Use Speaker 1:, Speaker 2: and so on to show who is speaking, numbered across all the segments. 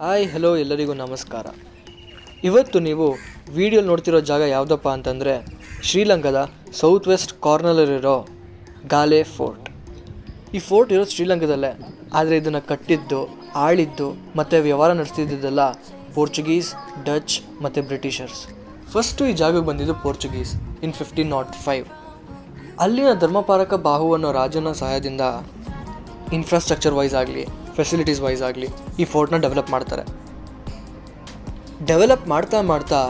Speaker 1: Hi hello ಎಲ್ಲರಿಗೂ ನಮಸ್ಕಾರ. ಇವತ್ತು ನೀವು ವಿಡಿಯೋ ನೋಡ್ತಿರೋ ಜಾಗ ಯಾವುದಪ್ಪ ಅಂತಂದರೆ ಶ್ರೀಲಂಕಾದ ಸೌತ್ ವೆಸ್ಟ್ ಕಾರ್ನರಲ್ಲಿರೋ ಗಾಲೆ ಫೋರ್ಟ್. ಈ ಫೋರ್ಟ್ ಇರೋದು ಶ್ರೀಲಂಕಾದಲ್ಲೇ, ಆದರೆ ಇದನ್ನು ಕಟ್ಟಿದ್ದು, ಆಳಿದ್ದು ಮತ್ತು ವ್ಯವಹಾರ ನಡೆಸ್ತಿದ್ದೆಲ್ಲ ಪೋರ್ಚುಗೀಸ್, ಡಚ್ ಮತ್ತು ಬ್ರಿಟಿಷರ್ಸ್. ಫಸ್ಟು ಈ ಜಾಗಕ್ಕೆ ಬಂದಿದ್ದು Portuguese, in fifteen nought five. ಅಲ್ಲಿನ ಧರ್ಮಪಾರಕ ಬಾಹು ರಾಜನ ಸಹಾಯದಿಂದ ಇನ್ಫ್ರಾಸ್ಟ್ರಕ್ಚರ್ ವೈಸ್ ಆಗಲಿ ಫೆಸಿಲಿಟೀಸ್ ವೈಸ್ ಆಗಲಿ ಈ ಫೋರ್ಟ್ನ ಡೆವಲಪ್ ಮಾಡ್ತಾರೆ. ಡೆವಲಪ್ ಮಾಡ್ತಾ ಮಾಡ್ತಾ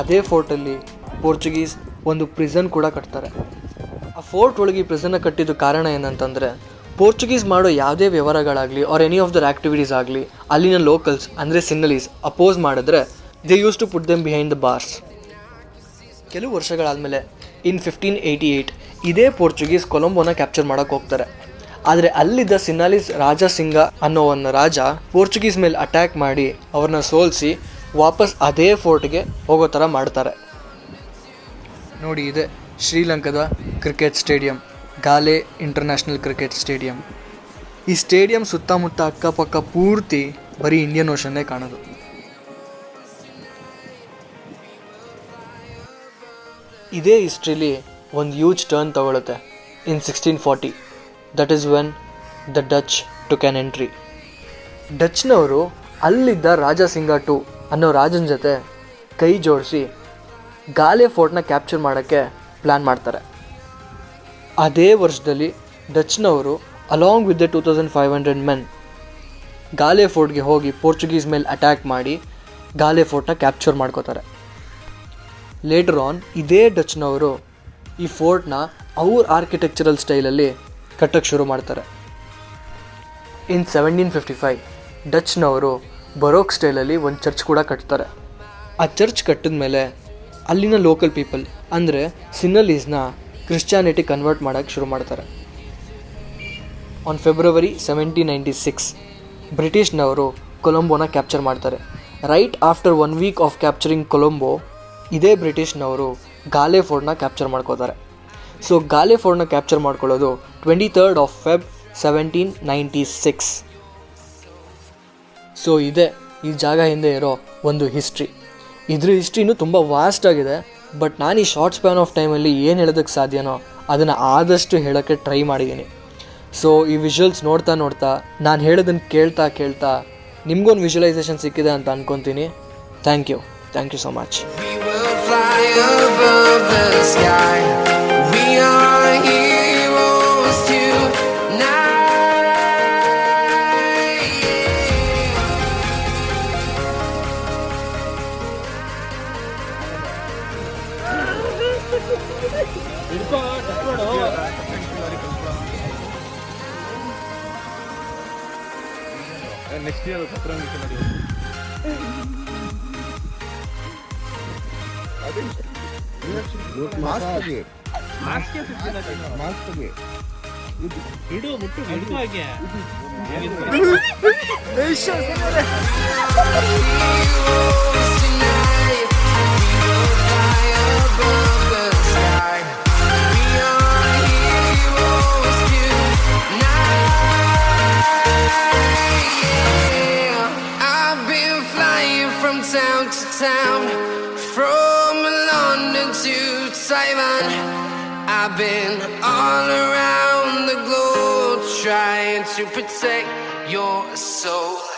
Speaker 1: ಅದೇ ಫೋರ್ಟಲ್ಲಿ ಪೋರ್ಚುಗೀಸ್ ಒಂದು ಪ್ರಿಸನ್ ಕೂಡ ಕಟ್ತಾರೆ. ಆ ಫೋರ್ಟ್ ಒಳಗೆ ಈ ಪ್ರಿಸನ್ನ ಕಟ್ಟಿದ್ದು ಕಾರಣ ಏನಂತಂದರೆ ಪೋರ್ಚುಗೀಸ್ ಮಾಡೋ ಯಾವುದೇ ವ್ಯವಹಾರಗಳಾಗಲಿ or any of their activities ಆಗಲಿ, ಅಲ್ಲಿನ ಲೋಕಲ್ಸ್ ಅಂದರೆ ಸಿನ್ನಲೀಸ್ ಅಪೋಸ್ ಮಾಡಿದ್ರೆ they use to put them behind the bars ಕೆಲವು ವರ್ಷಗಳಾದಮೇಲೆ ಇನ್ ಫಿಫ್ಟೀನ್ ಏಯ್ಟಿ ಏಯ್ಟ್ ಇದೇ ಪೋರ್ಚುಗೀಸ್ ಕೊಲಂಬೋನ ಕ್ಯಾಪ್ಚರ್ ಮಾಡೋಕೆ ಹೋಗ್ತಾರೆ. ಆದರೆ ಅಲ್ಲಿದ್ದ ಸಿನ್ನಾಲಿಸ್ ರಾಜ ಸಿಂಗ ಅನ್ನೋ ಒಂದು ರಾಜ ಪೋರ್ಚುಗೀಸ್ ಮೇಲೆ ಅಟ್ಯಾಕ್ ಮಾಡಿ ಅವ್ರನ್ನ ಸೋಲಿಸಿ ವಾಪಸ್ ಅದೇ ಫೋರ್ಟ್ಗೆ ಹೋಗೋ ಥರ ಮಾಡ್ತಾರೆ. ನೋಡಿ, ಇದೆ ಶ್ರೀಲಂಕಾದ cricket stadium, Galle international cricket stadium. ಈ ಸ್ಟೇಡಿಯಂ ಸುತ್ತಮುತ್ತ ಅಕ್ಕಪಕ್ಕ ಪೂರ್ತಿ ಬರೀ ಇಂಡಿಯನ್ ಓಷನ್ನೇ ಕಾಣೋದು. ಇದೇ ಹಿಸ್ಟ್ರಿಲಿ ಒಂದು ಹ್ಯೂಜ್ ಟರ್ನ್ ತಗೊಳುತ್ತೆ in sixteen forty that is when the Dutch to can entry ಡಚ್ನವರು ಅಲ್ಲಿದ್ದ ರಾಜ ಸಿಂಗ ಟು ಅನ್ನೋ ರಾಜನ ಜೊತೆ ಕೈ ಜೋಡಿಸಿ ಗಾಲೆ ಫೋರ್ಟ್ನ ಕ್ಯಾಪ್ಚರ್ ಮಾಡೋಕ್ಕೆ ಪ್ಲ್ಯಾನ್ ಮಾಡ್ತಾರೆ. ಅದೇ ವರ್ಷದಲ್ಲಿ ಡಚ್ನವರು along with the two thousand five hundred men Galle ಫೋರ್ಟ್ಗೆ ಹೋಗಿ ಪೋರ್ಚುಗೀಸ್ ಮೇಲೆ ಅಟ್ಯಾಕ್ ಮಾಡಿ ಗಾಲೆ ಫೋರ್ಟ್ನ ಕ್ಯಾಪ್ಚರ್ ಮಾಡ್ಕೋತಾರೆ. ಲೇಟರ್ ಆನ್ ಇದೇ ಡಚ್ನವರು ಈ ಫೋರ್ಟ್ನ ಅವ್ರ ಆರ್ಕಿಟೆಕ್ಚರಲ್ ಸ್ಟೈಲಲ್ಲಿ ಕಟ್ಟಕ್ಕೆ ಶುರು ಮಾಡ್ತಾರೆ. ಇನ್ ಸೆವೆಂಟೀನ್ ಫಿಫ್ಟಿ ಫೈವ್ ಡಚ್ನವರು ಬರೋಕ್ ಸ್ಟೈಲಲ್ಲಿ ಒಂದು ಚರ್ಚ್ ಕೂಡ ಕಟ್ತಾರೆ. ಆ ಚರ್ಚ್ ಕಟ್ಟಿದ ಮೇಲೆ ಅಲ್ಲಿನ ಲೋಕಲ್ ಪೀಪಲ್ ಅಂದರೆ ಸಿನ್ನಲೀಸ್ನ ಕ್ರಿಶ್ಚಾನಿಟಿ ಕನ್ವರ್ಟ್ ಮಾಡೋಕ್ಕೆ ಶುರು ಮಾಡ್ತಾರೆ. On February seventeen ninety six ಬ್ರಿಟಿಷ್ನವರು ಕೊಲಂಬೋನ ಕ್ಯಾಪ್ಚರ್ ಮಾಡ್ತಾರೆ. Right after one week of capturing Colombo, ಇದೇ ಬ್ರಿಟಿಷ್ನವರು ಗಾಲೆ ಫೋರ್ಡ್ನ ಕ್ಯಾಪ್ಚರ್ ಮಾಡ್ಕೋತಾರೆ. ಸೊ ಗಾಲೆ ಫೋರ್ಡ್ನ ಕ್ಯಾಪ್ಚರ್ ಮಾಡ್ಕೊಳ್ಳೋದು twenty third of Feb seventeen ninety six so ಇದೆ ಈ ಜಾಗ ಹಿಂದೆ ಇರೋ ಒಂದು ಹಿಸ್ಟ್ರಿ ಇದ್ರ ಹಿಸ್ಟ್ರಿನೂ ತುಂಬ ವಾಸ್ಟ್ ಆಗಿದೆ. ಬಟ್ ನಾನು ಈ ಶಾರ್ಟ್ ಸ್ಪ್ಯಾನ್ ಆಫ್ ಟೈಮಲ್ಲಿ ಏನು ಹೇಳೋದಕ್ಕೆ ಸಾಧ್ಯನೋ ಅದನ್ನು ಆದಷ್ಟು ಹೇಳೋಕ್ಕೆ ಟ್ರೈ ಮಾಡಿದ್ದೀನಿ ಸೊ ಈ ವಿಷುವಲ್ಸ್ ನೋಡ್ತಾ ನೋಡ್ತಾ ನಾನು ಹೇಳೋದನ್ನು ಕೇಳ್ತಾ ಕೇಳ್ತಾ ನಿಮ್ಗೊಂದು ವಿಜುವಲೈಸೇಷನ್ ಸಿಕ್ಕಿದೆ ಅಂತ ಅನ್ಕೊತೀನಿ.
Speaker 2: Thank you thank you so much
Speaker 3: next year ಸತ್ರಂಗ ಮಾಡಿ
Speaker 4: ಇಡು ಮುಟ್ಟು ಇಡು ಹಾಗೆ
Speaker 2: from London to Taiwan. I've been all around the globe trying to protect your soul.